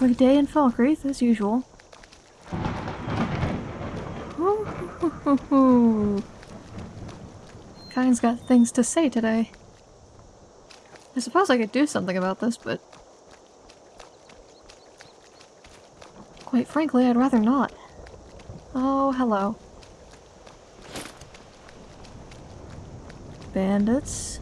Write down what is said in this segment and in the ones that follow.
Lovely day in Falkreath, as usual. Kyne's got things to say today. I suppose I could do something about this, but... Quite frankly, I'd rather not. Oh, hello. Bandits.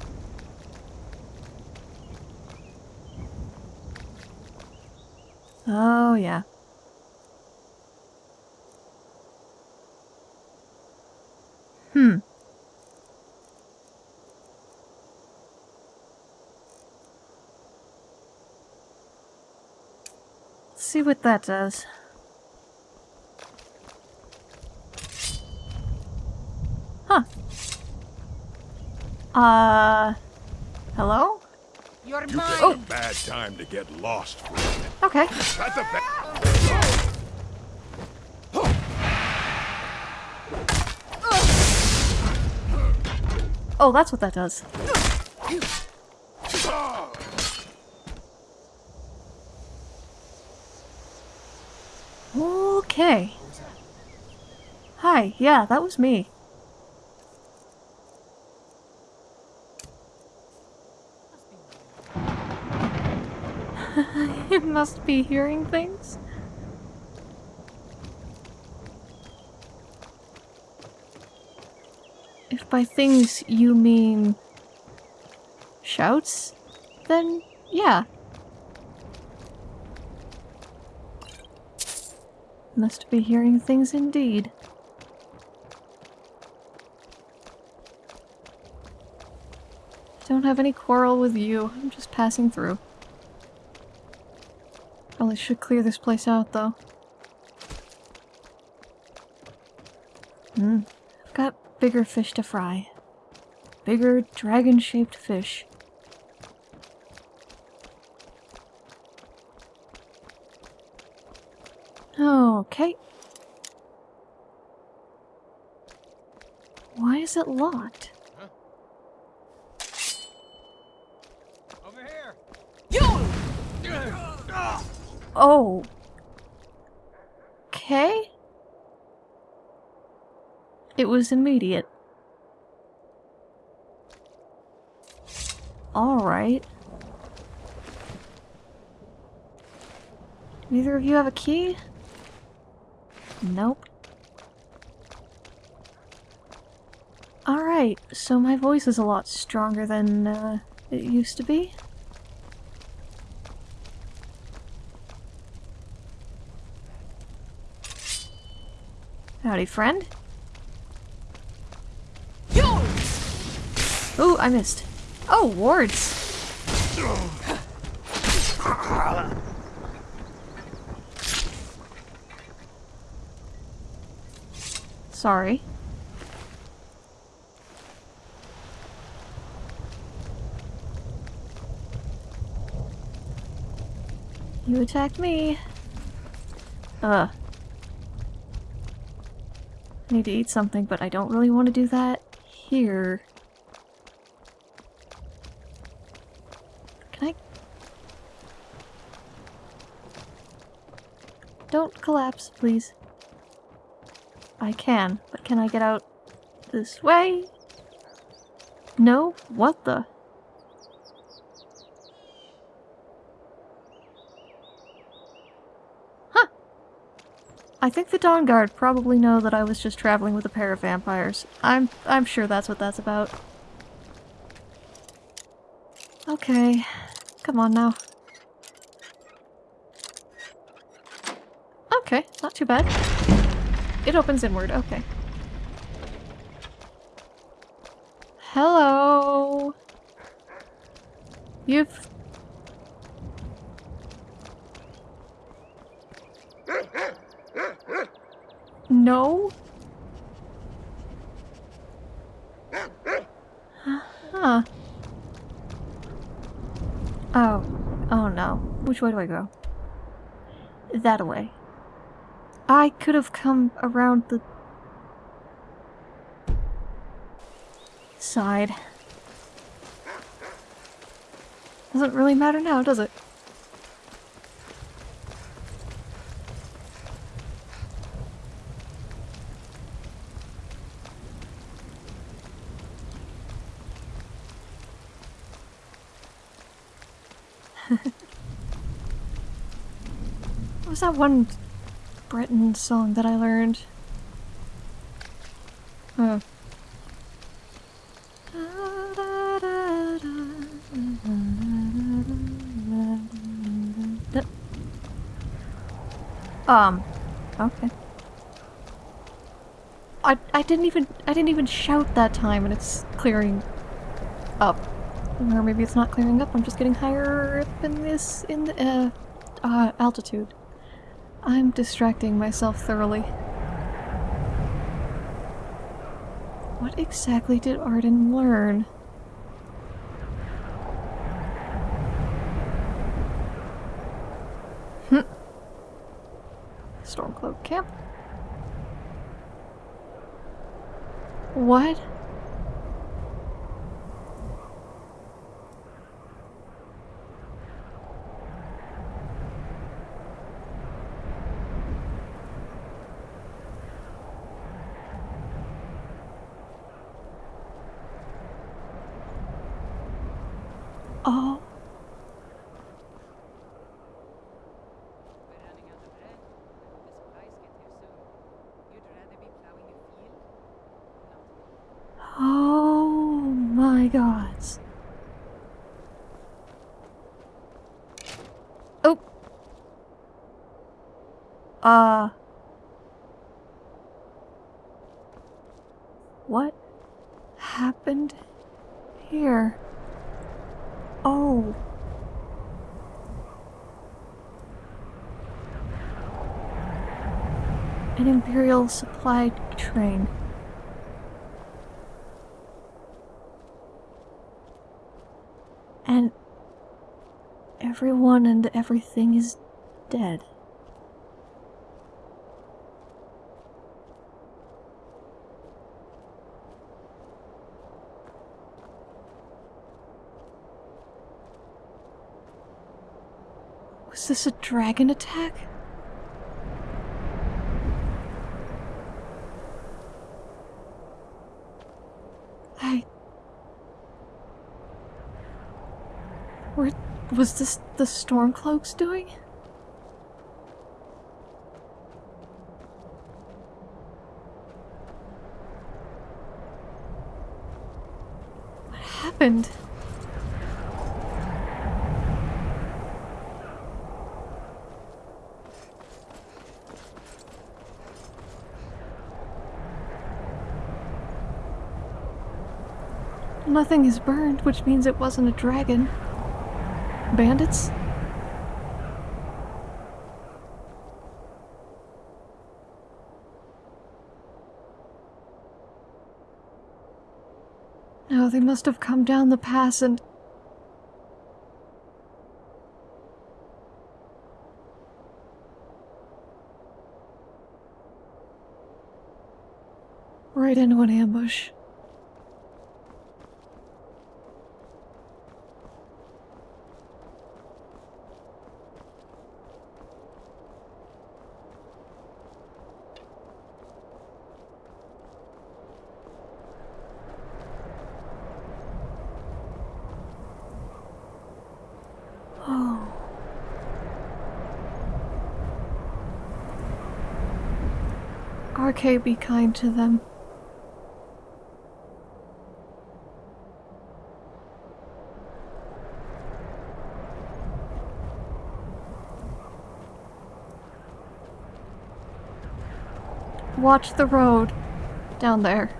Oh, yeah. Hmm. Let's see what that does. Huh. Uh... Hello? You're You mine. picked a bad time to get lost for a minute. Okay. Oh, that's what that does. Okay. Hi, yeah, that was me. you must be hearing things. If by things you mean shouts, then yeah. Must be hearing things indeed. Don't have any quarrel with you. I'm just passing through. Probably should clear this place out, though. Hmm. I've got bigger fish to fry. Bigger dragon-shaped fish. Okay. Why is it locked? Over here. Oh. Okay. It was immediate. Alright. Neither of you have a key? Nope. Alright, so my voice is a lot stronger than uh, it used to be. Howdy, friend. Ooh, I missed. Oh, wards. Sorry. You attacked me. Ugh. Need to eat something, but I don't really want to do that here. Can I... Don't collapse, please. I can, but can I get out this way? No? What the? I think the Dawnguard probably know that I was just traveling with a pair of vampires. I'm I'm sure that's what that's about. Okay. Come on now. Okay, not too bad. It opens inward, okay. Hello. You've. No? Huh. Oh. Oh no. Which way do I go? That way. I could have come around the side. Doesn't really matter now, does it? Was that one Breton song that I learned? Huh. Um, okay. I I didn't even I didn't even shout that time and it's clearing up. Or maybe it's not clearing up, I'm just getting higher up in this in the uh, uh altitude. I'm distracting myself thoroughly. What exactly did Arden learn? Hm. Stormcloak camp. What? Oh. We're running out of bread. I hope the supplies get here soon. You'd rather be plowing a field? Not Oh my gods. Oh. Uh. What happened here? Oh. An Imperial supply train. And everyone and everything is dead. Was this a dragon attack? I Where was this the Stormcloaks doing? What happened? Nothing is burned, which means it wasn't a dragon. Bandits? No, they must have come down the pass and... Right into an ambush. Oh. RK, be kind to them. Watch the road down there.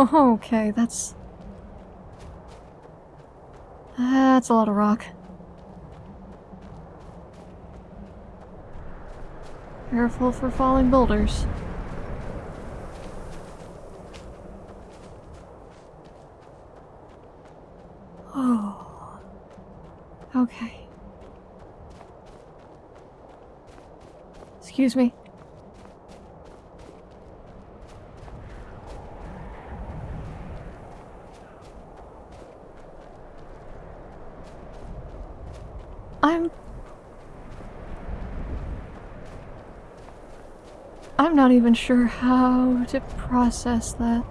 Oh, okay, that's... That's a lot of rock. Careful for falling boulders. Oh. Okay. Excuse me. I'm... I'm not even sure how to process that.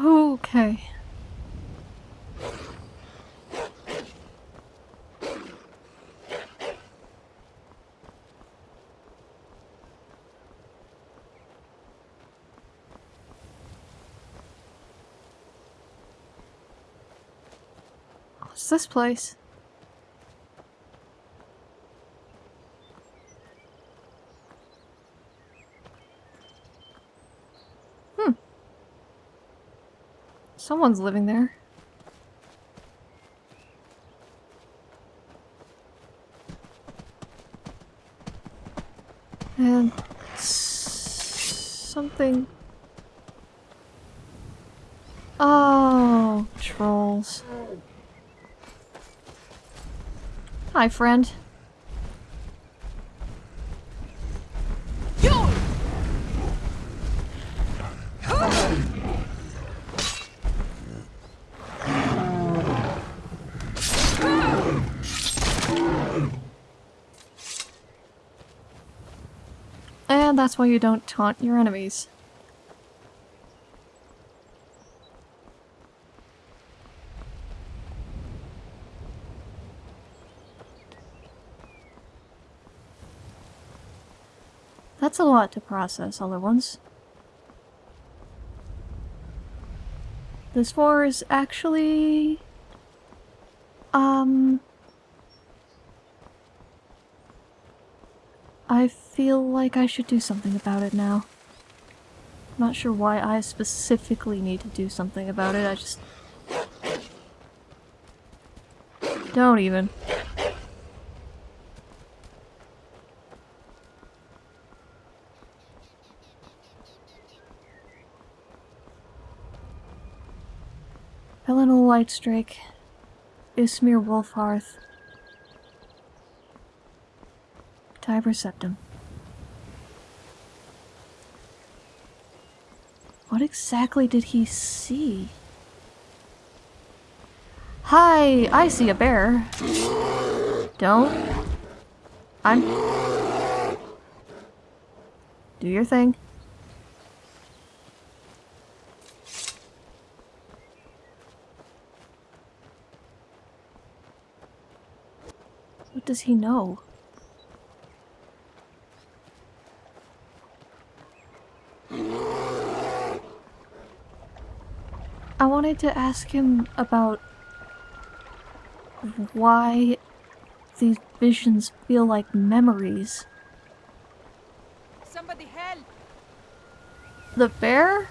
Okay. What's this place? Hmm. Someone's living there. And s- something. Oh, trolls. Hi, friend. And that's why you don't taunt your enemies. Lot to process all at once. This war is actually... Um... I feel like I should do something about it now. Not sure why I specifically need to do something about it, I just... Don't even. Helena Whitestrake, Ysmir Wulfharth, Tiber Septim. What exactly did he see? Hi, I see a bear. Don't. I'm... Do your thing. Does he know? I wanted to ask him about why these visions feel like memories. Somebody help! The bear?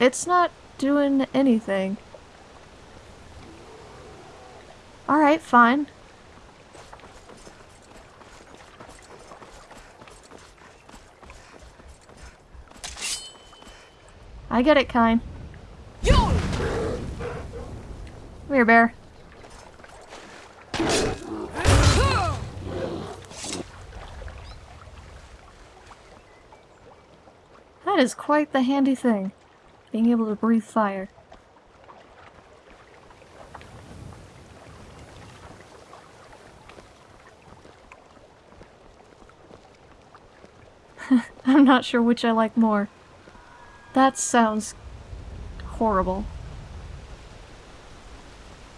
It's not doing anything. Alright, fine. I get it, Kyne. Come here, bear. That is quite the handy thing, being able to breathe fire. I'm not sure which I like more. That sounds horrible.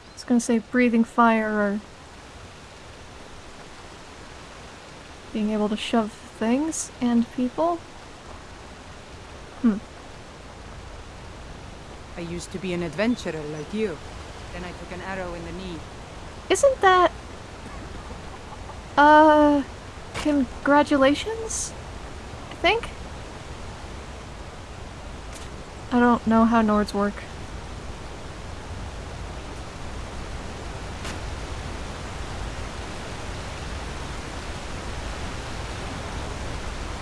I was gonna say breathing fire or being able to shove things and people. Hmm. I used to be an adventurer like you. Then I took an arrow in the knee. Isn't that... Uh... Congratulations? I think? I don't know how Nords work.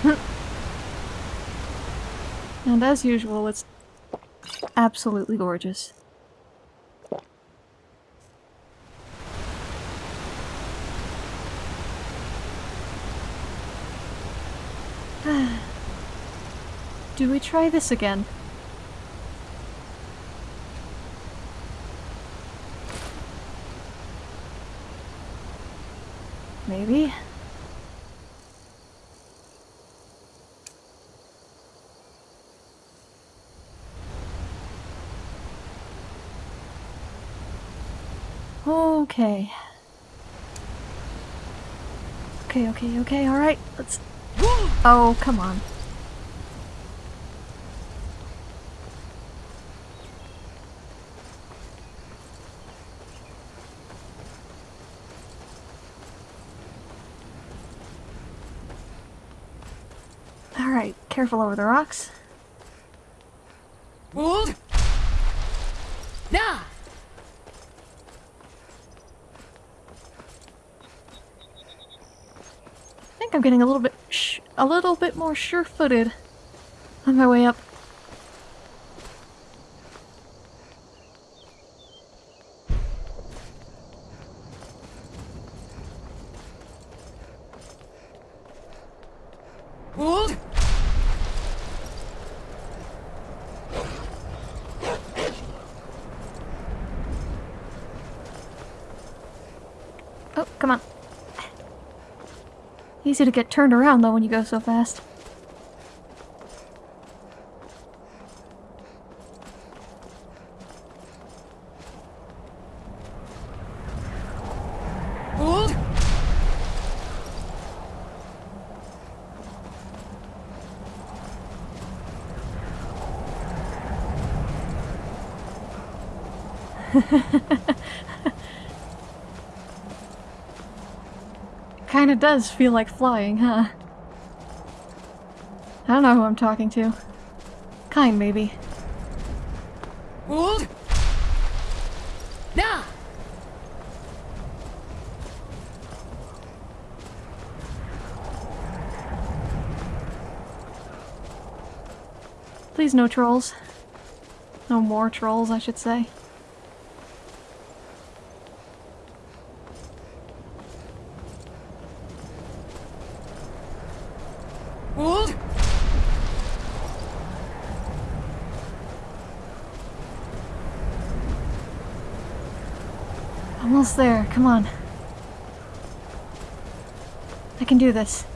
and as usual, it's absolutely gorgeous. Do we try this again? Maybe? Okay. Okay, okay, okay, alright, let's... Oh, come on. Alright, careful over the rocks. Hold! Nah! I think I'm getting a little bit sh a little bit more sure-footed on my way up. Hold! Oh, come on. Easy to get turned around though when you go so fast. Hold! Kinda does feel like flying, huh? I don't know who I'm talking to. Kyne, maybe. Hold! Nah! Please no trolls. No more trolls, I should say. Hold! Almost there, come on. I can do this.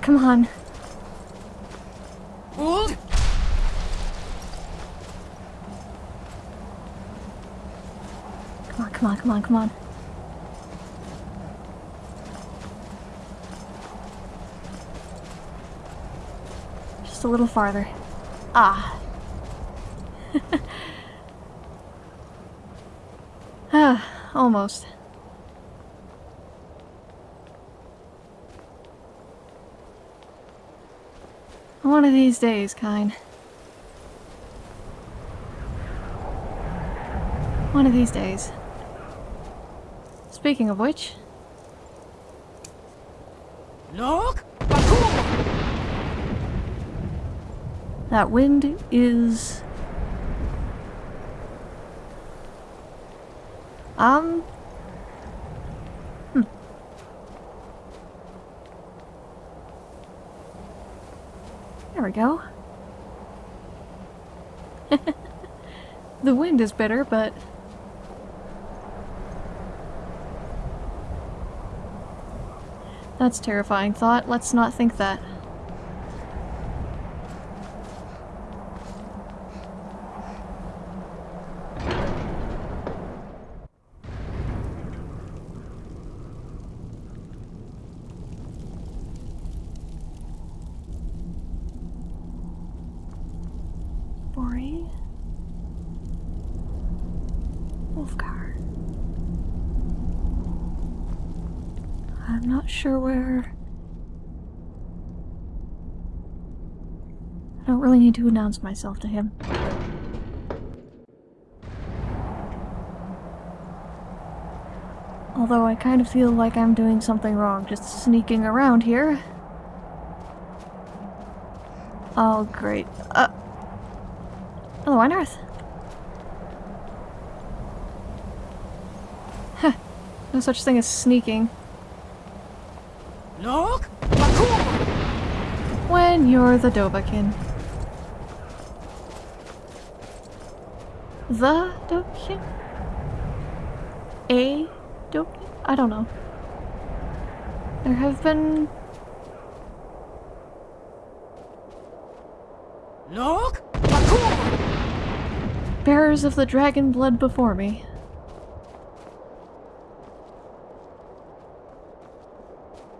Come on. Hold! Come on, come on, come on, come on. Just a little farther. Ah. ah, almost. One of these days, Kyne. One of these days. Speaking of which, That wind is... Um... Hmm. There we go. the wind is better, but... That's terrifying thought. Let's not think that. Need to announce myself to him. Although I kind of feel like I'm doing something wrong just sneaking around here. Oh, great. Uh. Hello on Earth. Huh. No such thing as sneaking. Look! When you're the Dovahkiin. The Dovahkiin? A Dovahkiin? I don't know. There have been... Look! bearers of the dragon blood before me.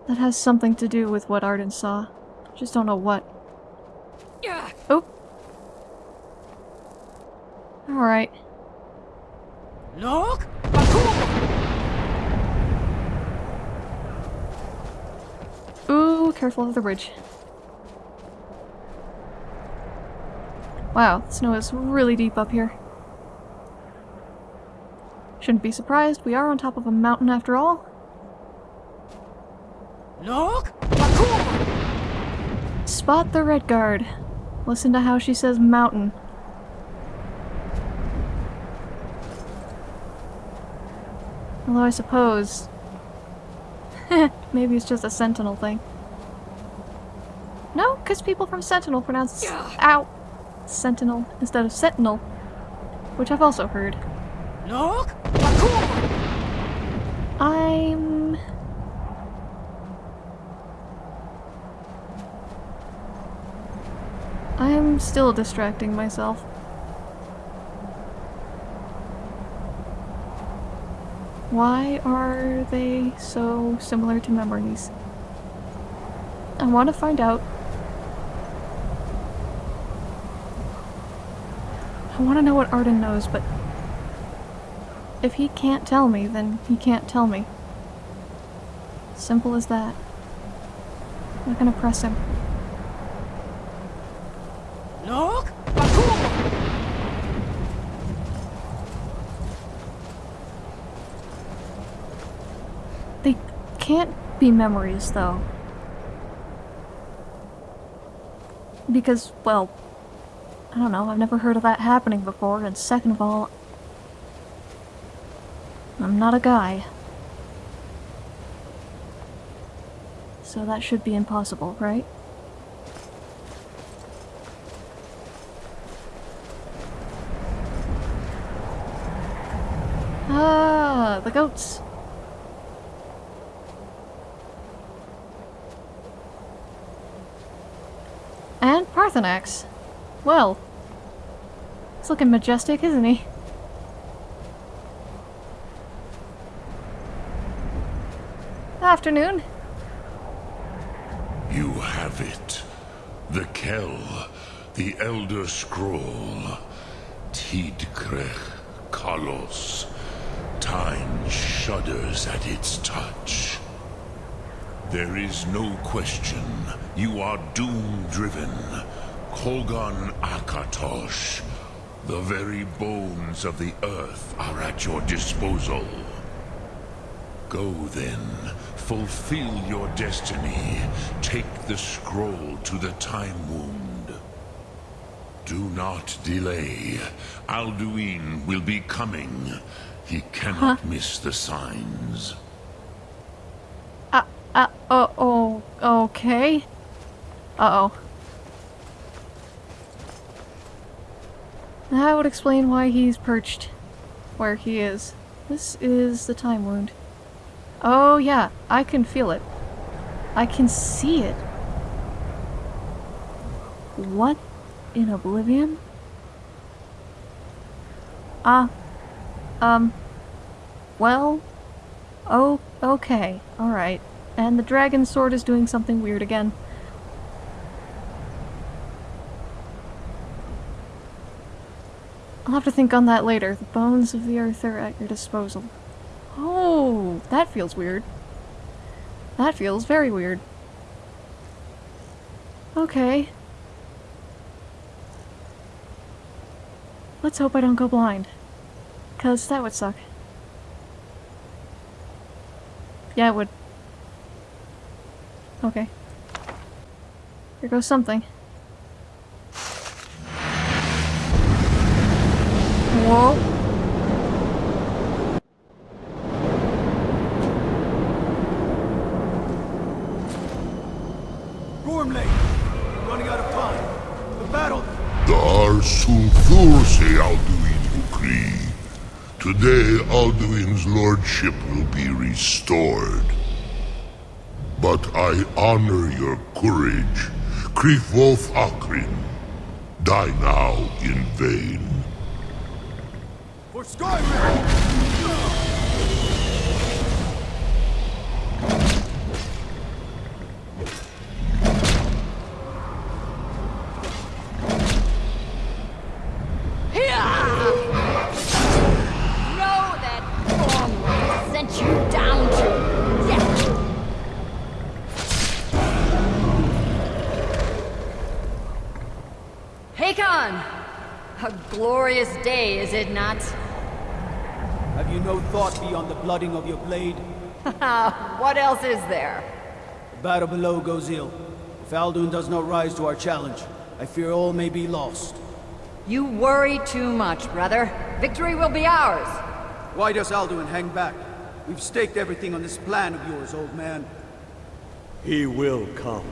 That has something to do with what Arden saw. Just don't know what. Oh! Alright. Look! Ooh, careful of the bridge. Wow, the snow is really deep up here. Shouldn't be surprised, we are on top of a mountain after all. Look! Spot the Redguard. Listen to how she says mountain. Although I suppose... Maybe it's just a Sentinel thing. No, because people from Sentinel pronounce ow Sentinel instead of Sentinel, which I've also heard. Look! I'm... I'm still distracting myself. Why are they so similar to memories? I want to find out. I want to know what Arden knows, but if he can't tell me, then he can't tell me. Simple as that. I'm not gonna press him. Look! They can't be memories, though. Because, well, I don't know, I've never heard of that happening before, and second of all, I'm not a guy. So that should be impossible, right? Ah, the goats. And axe. Well, he's looking majestic, isn't he? Afternoon. You have it. The Kel, the Elder Scroll. Tidkrech Kalos. Time shudders at its touch. There is no question. You are doom-driven. Kogaan Akatosh. The very bones of the earth are at your disposal. Go then, fulfill your destiny. Take the scroll to the Time Wound. Do not delay. Alduin will be coming. He cannot miss the signs. Uh, uh, oh, oh, okay. Uh-oh. That would explain why he's perched where he is. This is the time wound. Oh yeah, I can feel it. I can see it. What in Oblivion? Ah. um. Well. Oh, okay. Alright. And the dragon sword is doing something weird again. I'll have to think on that later. The bones of the earth are at your disposal. Oh, that feels weird. That feels very weird. Okay. Let's hope I don't go blind. Cause that would suck. Yeah, it would. Okay. Here goes something. Gormlaith! Running out of time. The battle... Alduin. Today Alduin's lordship will be restored. But I honor your courage. Kriegwolf Akrin. Die now in vain. For Skyrim! Know that Gormlaith sent you down to death. Hakon! A glorious day, is it not? Have you no thought beyond the blooding of your blade? what else is there? The battle below goes ill. If Alduin does not rise to our challenge, I fear all may be lost. You worry too much, brother. Victory will be ours. Why does Alduin hang back? We've staked everything on this plan of yours, old man. He will come.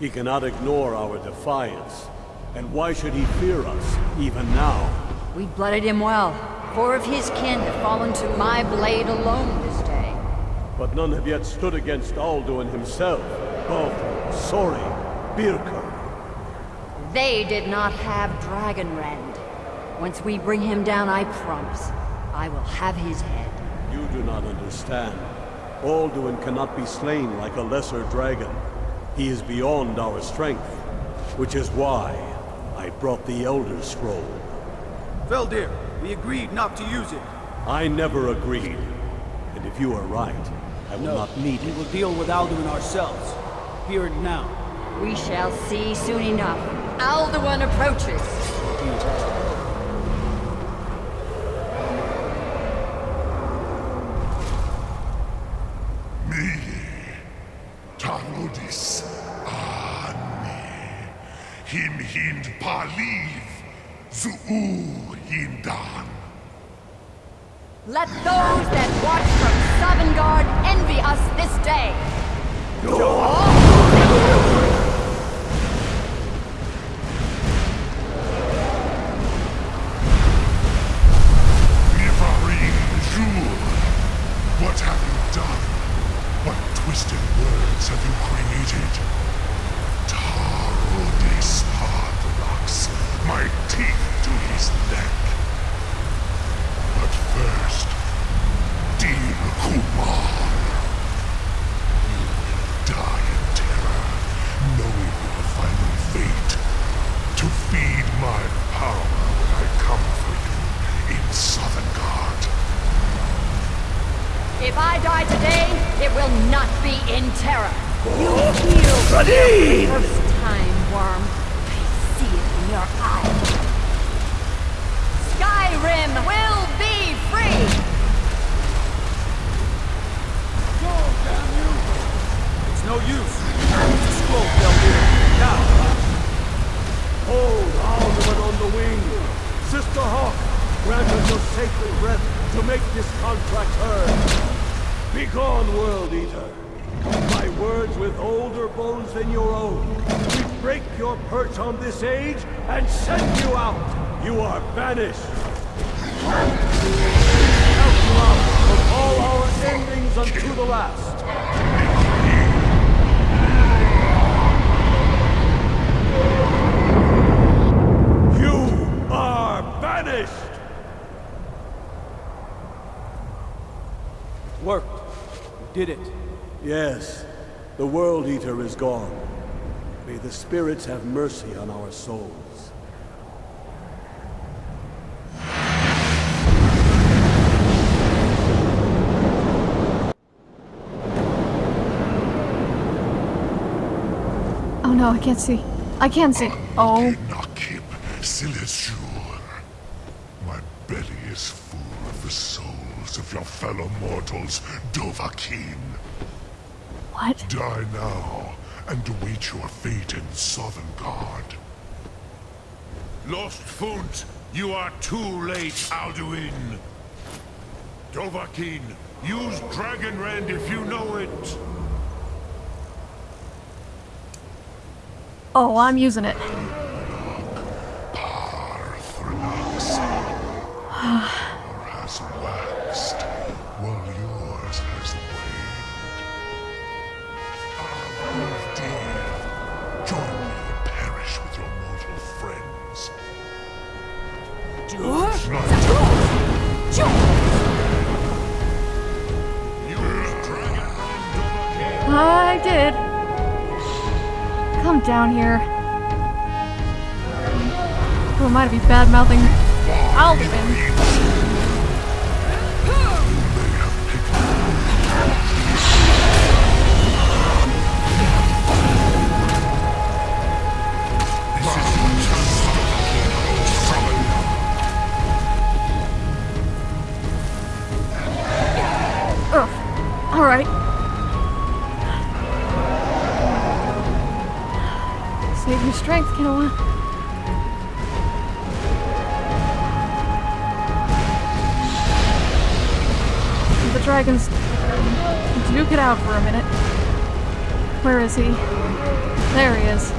He cannot ignore our defiance. And why should he fear us, even now? We blooded him well. Four of his kin have fallen to my blade alone this day. But none have yet stood against Alduin himself. Both Sori, Birka. They did not have Dragonrend. Once we bring him down, I promise, I will have his head. You do not understand. Alduin cannot be slain like a lesser dragon. He is beyond our strength. Which is why I brought the Elder Scroll. Feldir, we agreed not to use it. I never agreed. And if you are right, I will No, not need it. we will deal with Alduin ourselves. Here and now. We shall see soon enough. Alduin approaches. Me, Tarodis, Ane, Him Hind Paliv, Zuu Let those that watch from Sovngarde envy us this day. Mivarin Jur, what have you done? What twisted words have you created? Tarodis Hadrox, my teeth to his neck. But first, Dean Kumar. You will die in terror, knowing your final fate. To feed my power when I come for you in Sovngarde. If I die today, it will not be in terror. You feel for the first time, worm. I see it in your eyes. Skyrim will be free! Go, damn you! It's no use. Use the scroll, Feldir. Now! Hold Alduin on the wing! Sister Hawk, grant us your sacred breath to make this contract heard! Begone, World Eater! My words with older bones than your own. We break your perch on this age and send you out! You are banished! Count you out of all our endings unto the last! did it. Yes, the World Eater is gone. May the spirits have mercy on our souls. Oh no, I can't see. I can't see. Oh, Nakib Silesur. My belly is full of the souls of your fellow mortals, Dovahkiin. What? Die now, and await your fate in Sovngarde. Lost Funt, you are too late, Alduin. Dovahkiin, use Dragonrend if you know it. Oh, I'm using it. down here. Who am I to be bad mouthing The dragons duke it out for a minute. Where is he? There he is.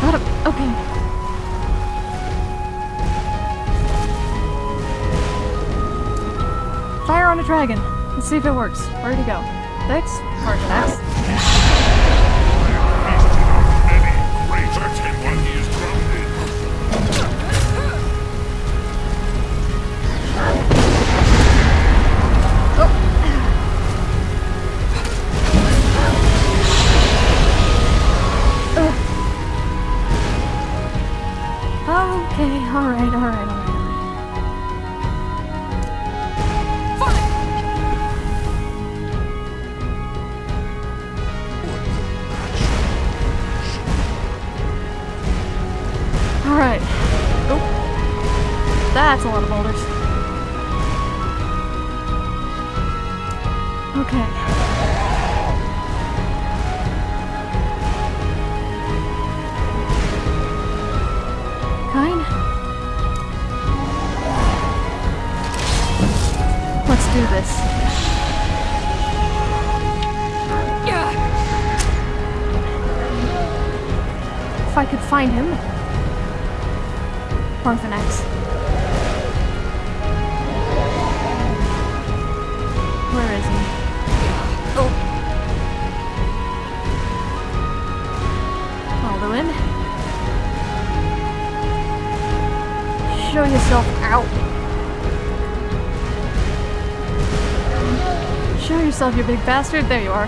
Got him. Okay. Fire on a dragon. Let's see if it works. Where'd he go? Paarthurnax? Many Let's do this. If I could find him. Paarthurnax. Where is he? Oh. Alduin. Show yourself out. Show yourself, you big bastard. There you are.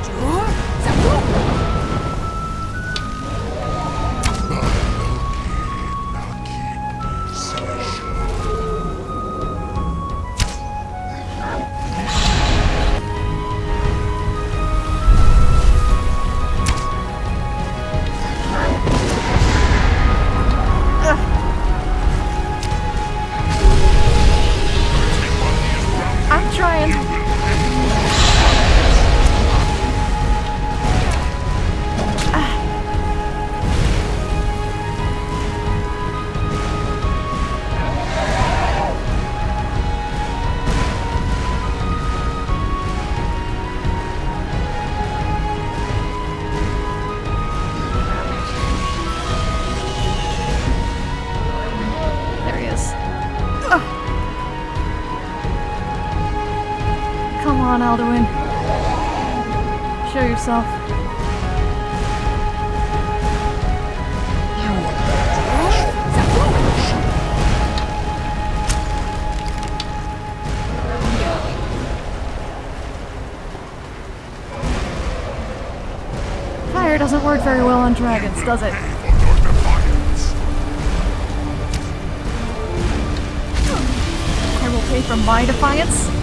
on, Alduin. Show yourself. Fire doesn't work very well on dragons, does it? I will pay for my defiance.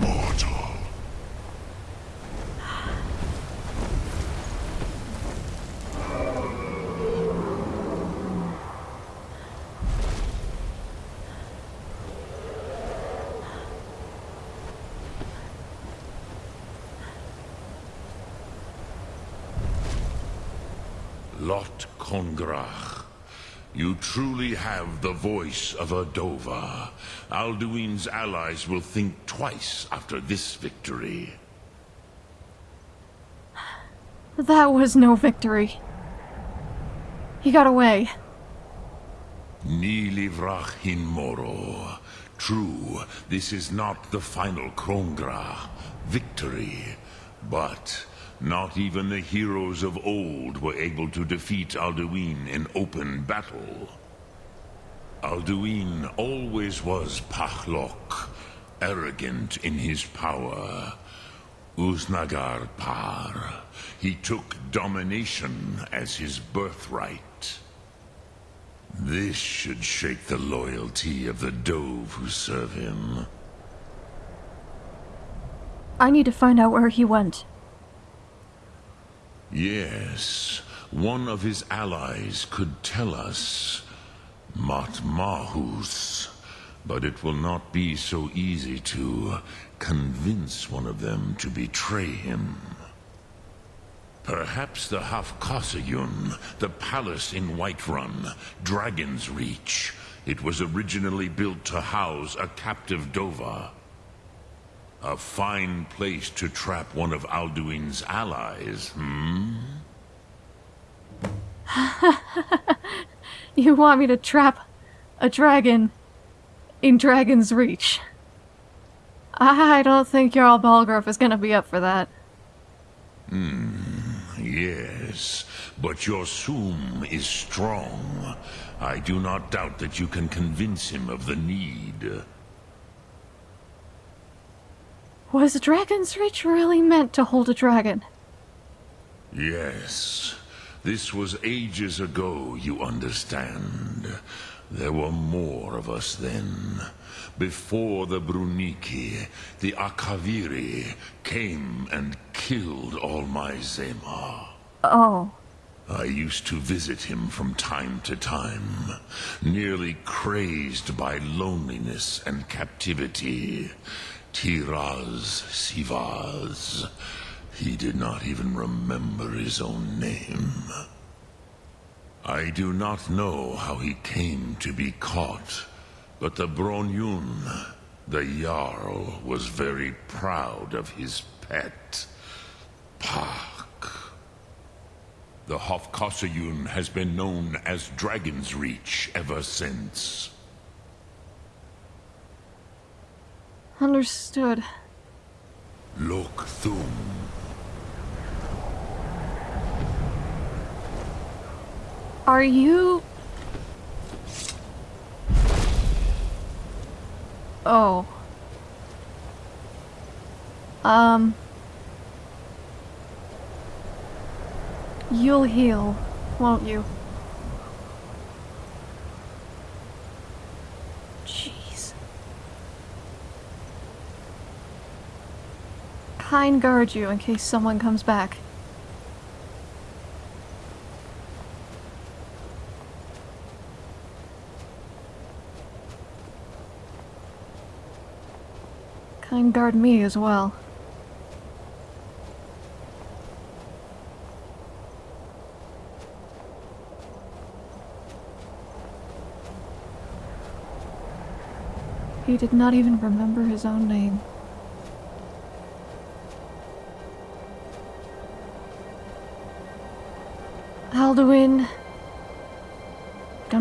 Mortal. Lot You truly have the voice of a Dova. Alduin's allies will think twice after this victory. That was no victory. He got away. Ni livrach hin moro. True, this is not the final krongrah victory, but not even the heroes of old were able to defeat Alduin in open battle. Alduin always was Pahlok, arrogant in his power. Uznagar Par. He took domination as his birthright. This should shake the loyalty of the Dove who serve him. I need to find out where he went. Yes, one of his allies could tell us. Matmahus. But it will not be so easy to convince one of them to betray him. Perhaps the Hafkasayun, the palace in Whiterun, Dragon's Reach. It was originally built to house a captive Dova. A fine place to trap one of Alduin's allies, hmm? You want me to trap a dragon in Dragon's Reach? I don't think Jarl Balgruuf is gonna be up for that. Hmm, Yes, but your Thu'um is strong. I do not doubt that you can convince him of the need. Was Dragon's Reach really meant to hold a dragon? Yes, this was ages ago, you understand. There were more of us then. Before the Bruniki, the Akaviri came and killed all my Zema. Oh. I used to visit him from time to time, nearly crazed by loneliness and captivity, Tiraz Sivaz. He did not even remember his own name. I do not know how he came to be caught, but the Bronyun, the Jarl, was very proud of his pet, Pak. The Hofkossayun has been known as Dragon's Reach ever since. Understood. Lok Thum. Are you... Oh. Um... You'll heal, won't you? Kyne guard you in case someone comes back. Kyne guard me as well. He did not even remember his own name.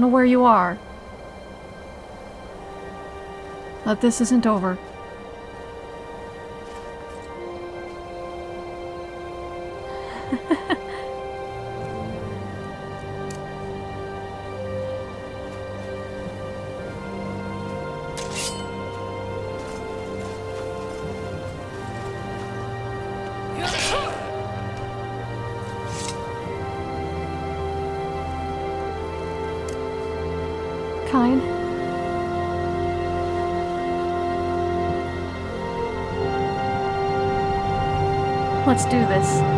Know where you are. But this isn't over. Let's do this.